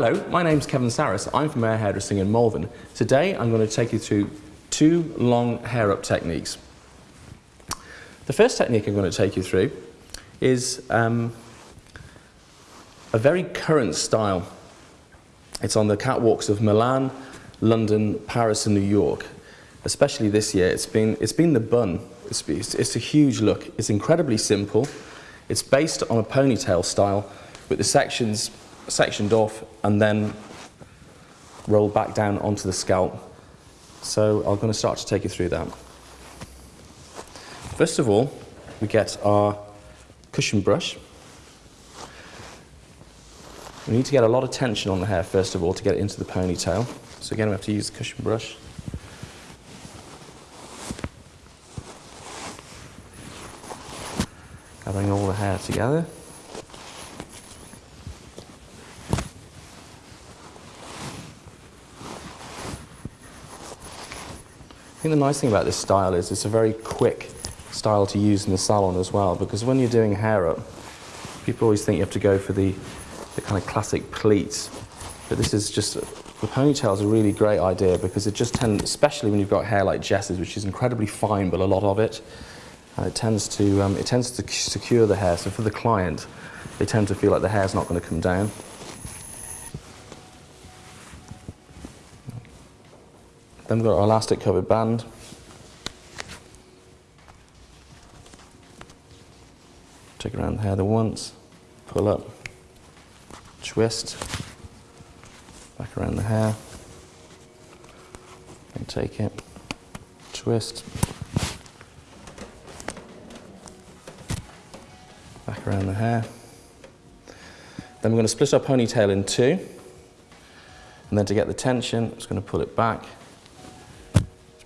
Hello, my name's Kevin Saris. I'm from Air Hairdressing in Malvern. Today I'm going to take you through two long hair up techniques. The first technique I'm going to take you through is um, a very current style. It's on the catwalks of Milan, London, Paris and New York. Especially this year, it's been, it's been the bun. It's, it's, it's a huge look. It's incredibly simple. It's based on a ponytail style with the sections sectioned off and then rolled back down onto the scalp. So I'm going to start to take you through that. First of all, we get our cushion brush. We need to get a lot of tension on the hair first of all to get it into the ponytail. So again, we have to use the cushion brush. Gathering all the hair together. I think the nice thing about this style is it's a very quick style to use in the salon as well because when you're doing hair up, people always think you have to go for the, the kind of classic pleats. But this is just, the ponytail is a really great idea because it just tends, especially when you've got hair like Jess's, which is incredibly fine, but a lot of it, and it tends to, um, it tends to secure the hair. So for the client, they tend to feel like the hair's not going to come down. Then we've got our elastic covered band. Take around the hair the once, pull up, twist, back around the hair, and take it, twist, back around the hair. Then we're going to split our ponytail in two, and then to get the tension, I'm just going to pull it back,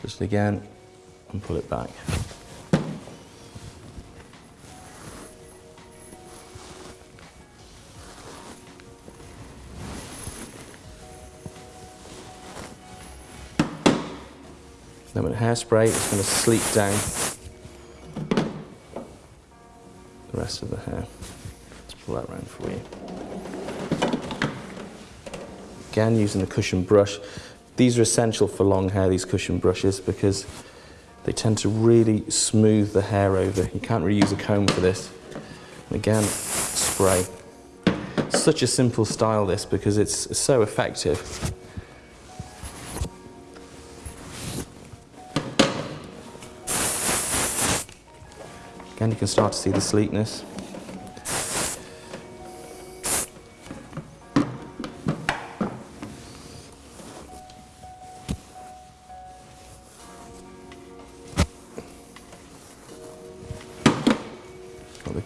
it again and pull it back. Then with hairspray, it's going to sleek down the rest of the hair. Let's pull that around for you. Again, using the cushion brush, these are essential for long hair, these cushion brushes, because they tend to really smooth the hair over. You can't really use a comb for this. And again, spray. Such a simple style this because it's so effective. Again, you can start to see the sleekness.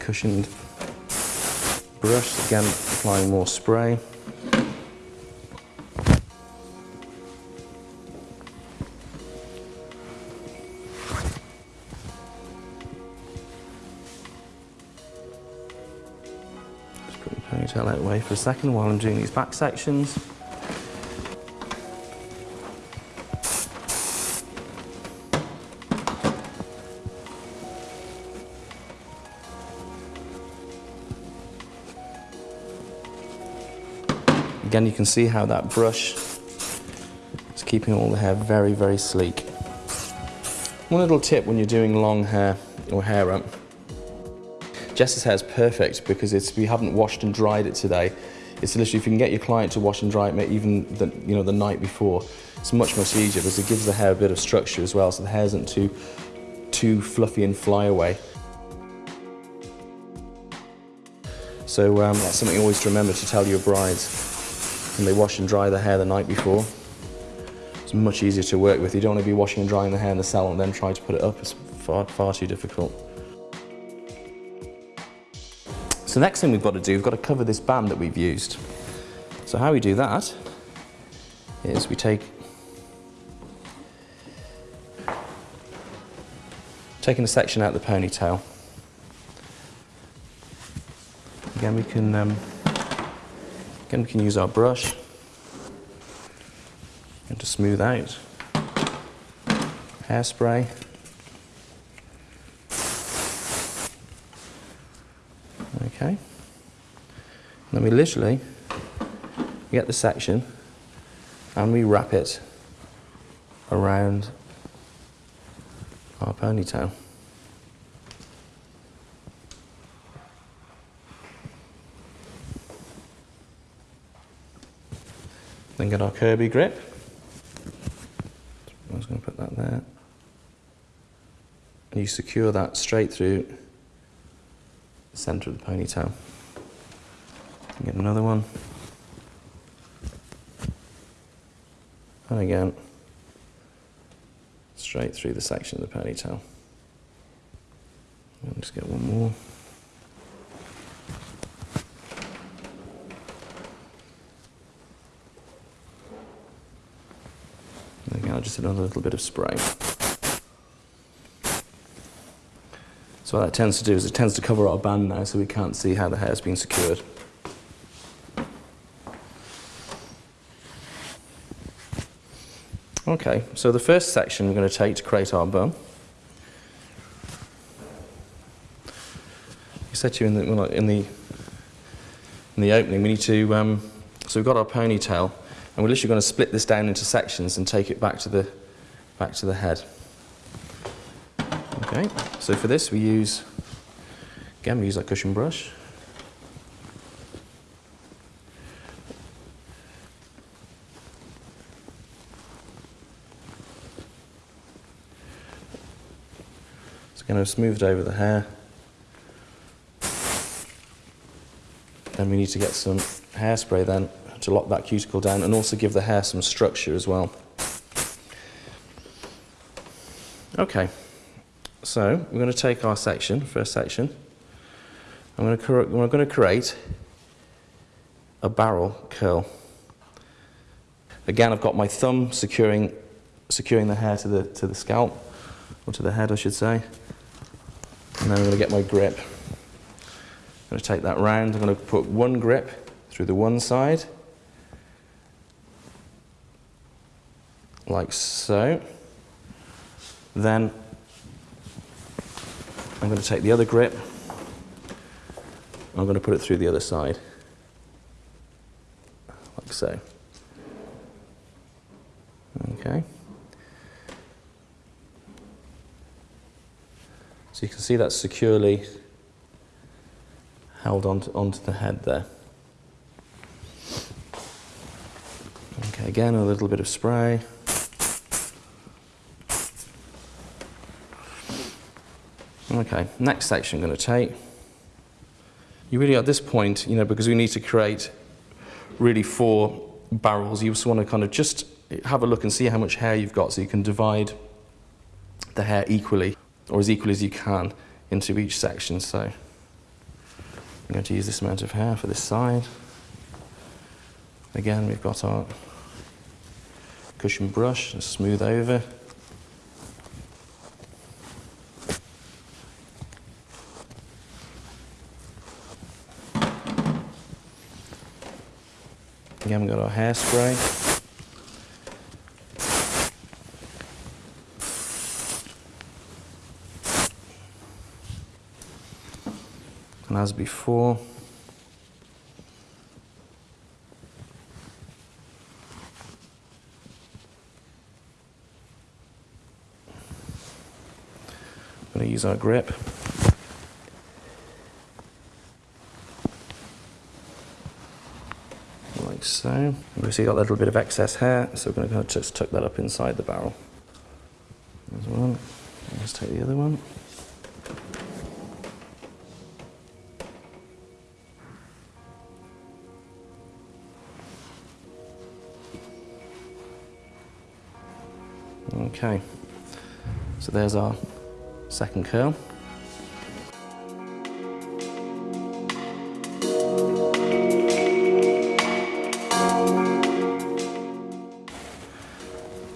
Cushioned brush, again applying more spray. Just put the ponytail out of the way for a second while I'm doing these back sections. Again, you can see how that brush is keeping all the hair very, very sleek. One little tip when you're doing long hair or hair up. Jess's hair is perfect because it's, we haven't washed and dried it today. It's literally, if you can get your client to wash and dry it even the, you know, the night before, it's much, much easier because it gives the hair a bit of structure as well so the hair isn't too, too fluffy and fly away. So um, that's something always to remember to tell your brides and they wash and dry the hair the night before. It's much easier to work with. You don't want to be washing and drying the hair in the salon and then try to put it up. It's far, far too difficult. So next thing we've got to do, we've got to cover this band that we've used. So how we do that is we take taking a section out of the ponytail. Again, we can um, Again, we can use our brush and to smooth out. Hairspray. Okay. And then we literally get the section and we wrap it around our ponytail. Then get our Kirby grip. I was going to put that there. And you secure that straight through the centre of the ponytail. Get another one. And again, straight through the section of the ponytail. And just get one more. And again, I'll just another little bit of spray. So what that tends to do is it tends to cover our band now so we can't see how the hair's been secured. Okay, so the first section we're going to take to create our. I said to you in the, in the, in the opening, we need to, um, so we've got our ponytail, and we're literally going to split this down into sections and take it back to the, back to the head. Okay, so for this we use, again we use our cushion brush. So Again, I've smoothed over the hair. And we need to get some hairspray then to lock that cuticle down and also give the hair some structure as well. Okay, so we're going to take our section, first section. I'm going to, we're going to create a barrel curl. Again, I've got my thumb securing, securing the hair to the, to the scalp, or to the head, I should say. And then I'm going to get my grip. I'm going to take that round. I'm going to put one grip through the one side, like so. Then I'm going to take the other grip. I'm going to put it through the other side, like so. Okay. So you can see that's securely held onto, onto the head there. Okay, again, a little bit of spray. Okay, next section I'm going to take. You really, at this point, you know, because we need to create really four barrels, you just want to kind of just have a look and see how much hair you've got so you can divide the hair equally or as equally as you can into each section. So I'm going to use this amount of hair for this side. Again, we've got our cushion brush and smooth over. Again, we've got our hairspray. And as before, I'm going to use our grip. Like so. We see got a little bit of excess hair, so we're going to just tuck that up inside the barrel. There's one. Let's take the other one. Okay, so there's our second curl.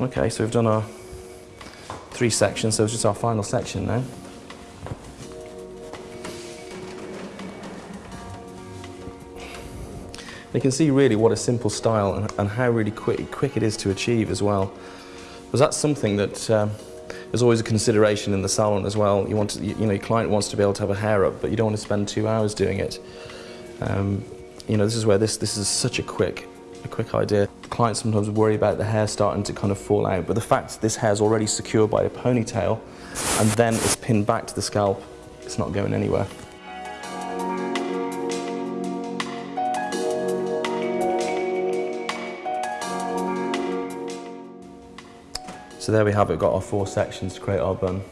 Okay, so we've done our three sections, so it's just our final section now. You can see really what a simple style and, and how really quick, quick it is to achieve as well. Because that's something that um, is always a consideration in the salon as well. You want to, you know, your client wants to be able to have a hair up, but you don't want to spend two hours doing it. Um, you know, this is where this, this is such a quick a quick idea. Clients sometimes worry about the hair starting to kind of fall out, but the fact this hair is already secured by a ponytail and then it's pinned back to the scalp, it's not going anywhere. So there we have it, got our four sections to create our bun.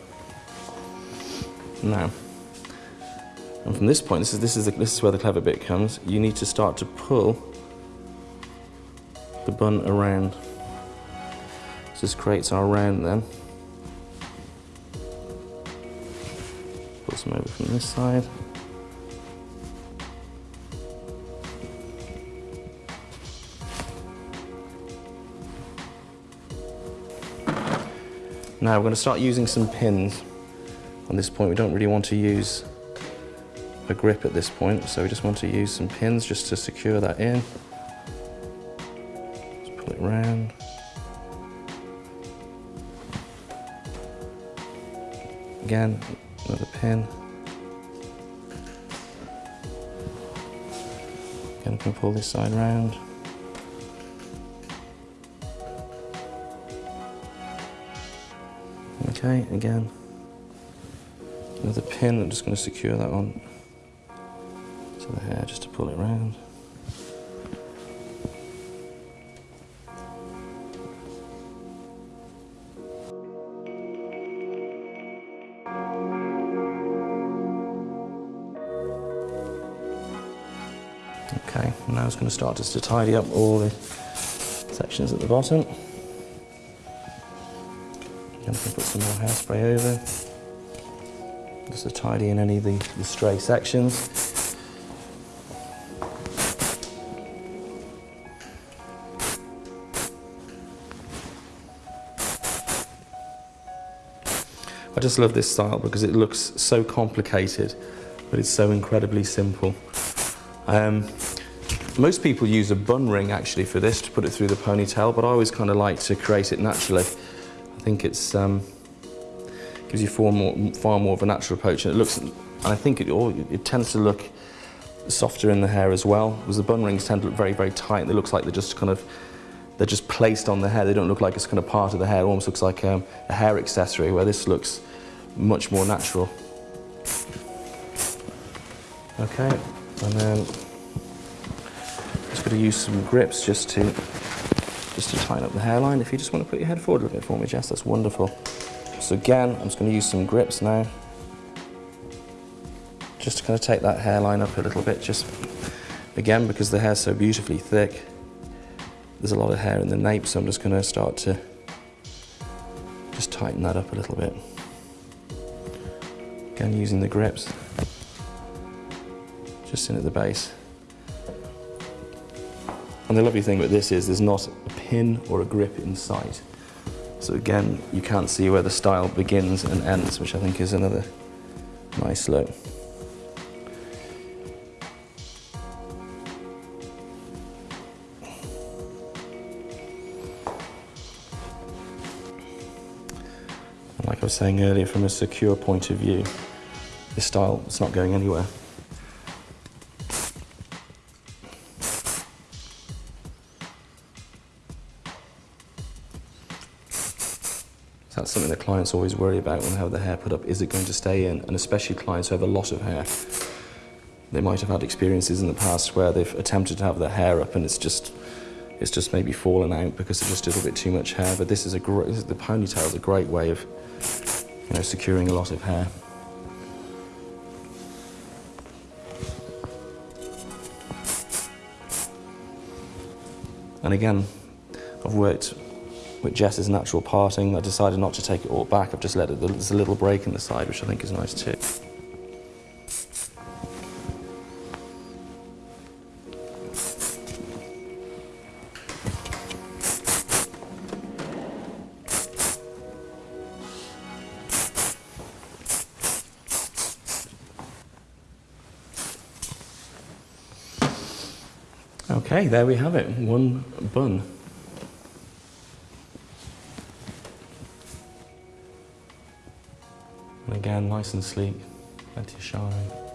Now, and from this point, this is, this, is the, this is where the clever bit comes, you need to start to pull the bun around. This creates our round then. Put some over from this side. Now we're going to start using some pins. On this point we don't really want to use a grip at this point, so we just want to use some pins just to secure that in. It round. Again, another pin. Again, I can pull this side round. Okay, again, another pin, I'm just going to secure that on to the hair just to pull it around. It's going to start just to tidy up all the sections at the bottom. I'm going to put some more hairspray over, just to tidy in any of the, the stray sections. I just love this style because it looks so complicated, but it's so incredibly simple. Um, most people use a bun ring actually for this to put it through the ponytail, but I always kind of like to create it naturally. I think it's um, gives you far more, far more of a natural approach, and it looks. And I think it, it tends to look softer in the hair as well, because the bun rings tend to look very, very tight. They looks like they're just kind of they're just placed on the hair. They don't look like it's kind of part of the hair. It almost looks like um, a hair accessory, where this looks much more natural. Okay, and then to use some grips just to just to tighten up the hairline. If you just want to put your head forward a little bit for me, Jess, that's wonderful. So again, I'm just going to use some grips now. Just to kind of take that hairline up a little bit, just again, because the hair's so beautifully thick. There's a lot of hair in the nape, so I'm just going to start to just tighten that up a little bit. Again, using the grips, just in at the base. And the lovely thing with this is there's not a pin or a grip in sight. So again, you can't see where the style begins and ends, which I think is another nice look. like I was saying earlier, from a secure point of view, this style is not going anywhere. Clients always worry about when they have their hair put up. Is it going to stay in? And especially clients who have a lot of hair. They might have had experiences in the past where they've attempted to have their hair up and it's just it's just maybe fallen out because there's just a little bit too much hair. But this is a great, the ponytail is a great way of you know, securing a lot of hair. And again, I've worked with Jess's natural parting. I decided not to take it all back. I've just let it, there's a little break in the side, which I think is nice too. Okay, there we have it, one bun. And again, nice and